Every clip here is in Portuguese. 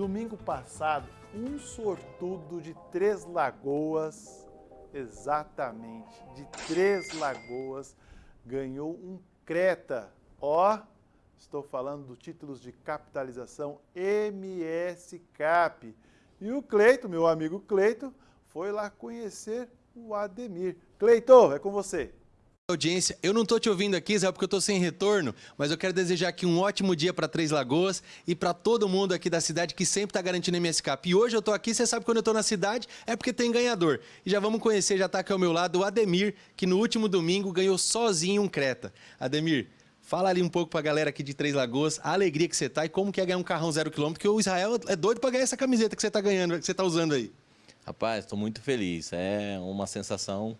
Domingo passado, um sortudo de Três Lagoas, exatamente, de Três Lagoas, ganhou um Creta. Ó, estou falando do títulos de capitalização MS Cap. E o Cleito, meu amigo Cleito, foi lá conhecer o Ademir. Cleito, é com você audiência. Eu não estou te ouvindo aqui, Zé, porque eu estou sem retorno, mas eu quero desejar aqui um ótimo dia para Três Lagoas e para todo mundo aqui da cidade que sempre está garantindo MSCap. E hoje eu estou aqui, você sabe que quando eu estou na cidade é porque tem ganhador. E já vamos conhecer, já está aqui ao meu lado, o Ademir, que no último domingo ganhou sozinho um Creta. Ademir, Fala ali um pouco para a galera aqui de Três Lagoas, a alegria que você tá e como que é ganhar um carrão zero quilômetro, porque o Israel é doido para ganhar essa camiseta que você está ganhando, que você está usando aí. Rapaz, estou muito feliz. É uma sensação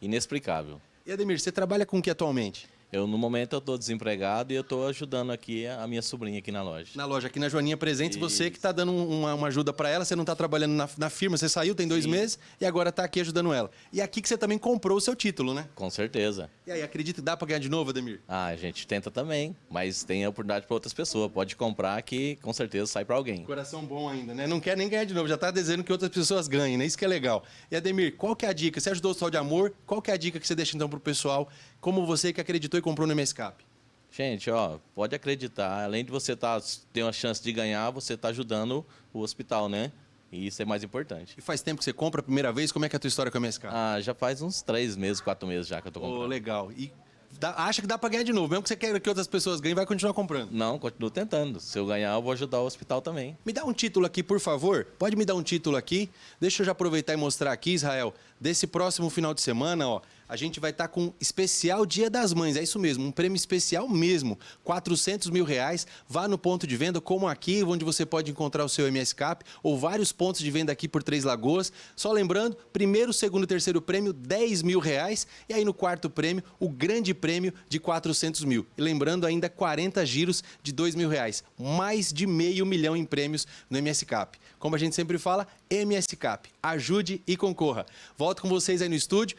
inexplicável. E Ademir, você trabalha com o que atualmente? Eu, no momento, eu estou desempregado e eu estou ajudando aqui a minha sobrinha aqui na loja. Na loja, aqui na Joaninha Presentes, Isso. você que está dando uma, uma ajuda para ela, você não está trabalhando na, na, firma, você saiu tem dois Sim. meses e agora está aqui ajudando ela. E aqui que você também comprou o seu título, né? Com certeza. E aí, acredita que dá para ganhar de novo, Ademir? Ah, a gente tenta também, mas tem a oportunidade para outras pessoas. Pode comprar que com certeza sai para alguém. Coração bom ainda, né? Não quer nem ganhar de novo, já está dizendo que outras pessoas ganhem, né? Isso que é legal. E Ademir, qual que é a dica? Você ajudou o Sol de Amor, qual que é a dica que você deixa então para o pessoal, como você que acreditou e comprou no MSCAP? Gente, ó, pode acreditar, além de você tá, ter uma chance de ganhar, você está ajudando o hospital, né? E isso é mais importante. E faz tempo que você compra a primeira vez? Como é que é a tua história com a MSK? Ah, já faz uns três meses, quatro meses já que eu tô comprando. Oh, legal. E dá, acha que dá para ganhar de novo? Mesmo que você queira que outras pessoas ganhem, vai continuar comprando? Não, continuo tentando. Se eu ganhar, eu vou ajudar o hospital também. Me dá um título aqui, por favor. Pode me dar um título aqui? Deixa eu já aproveitar e mostrar aqui, Israel. Desse próximo final de semana, ó, a gente vai estar tá com especial Dia das Mães, é isso mesmo, um prêmio especial mesmo, 400 mil reais, vá no ponto de venda, como aqui, onde você pode encontrar o seu MS Cap, ou vários pontos de venda aqui por Três Lagoas, só lembrando, primeiro, segundo e terceiro prêmio, 10 mil reais, e aí no quarto prêmio, o grande prêmio de 400 mil, e lembrando ainda 40 giros de 2 mil reais, mais de meio milhão em prêmios no MS Cap. Como a gente sempre fala, MS Cap, ajude e concorra. Volto com vocês aí no estúdio,